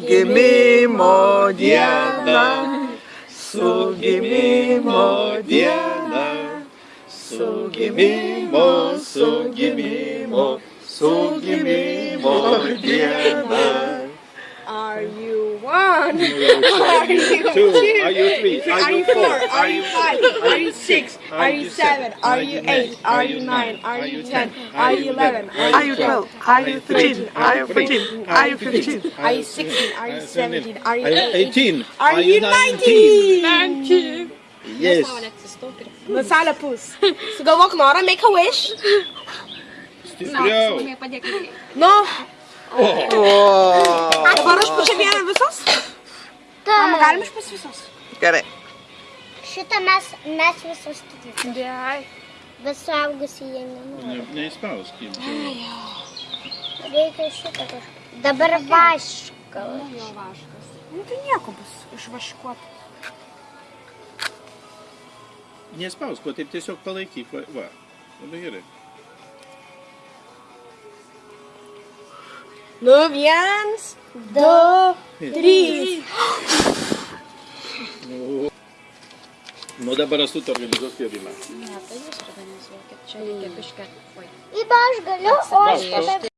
Gimimo diena, su gimimo diena, su gimimo, su gimimo, su gimimo diena. Are you one? Are you two? Are you three? Are you four? Are you five? Are you six? Are you seven? Are you eight? Are you nine? Are you ten? Are you eleven? Are you 12? Are you 13? Are you 14? Are you 15? Are you sixteen? Are you seventeen? Are you Are you eighteen? 18? Are you nineteen? Nineteen. Yes. Nasalė pus. Sugalvok norą, make a wish. Stipriau. Nu. Dabar aš pučia vieną visos? Galim iš pas visos? Gerai. Šitą mes, mes visus tikime. Dai. Bet suaugusi jie nenori. Ne- Neįspausk. Reikia šitą kažką. Dabar vašką. Nu tai nieko bus išvaškuota. Nespausk, o taip tiesiog palaikyk. Va, va. Labai gerai. Nu, viens, du, trys. Nu dabar esu tu organizuos pjovimą. Įba aš galiu, o aš tada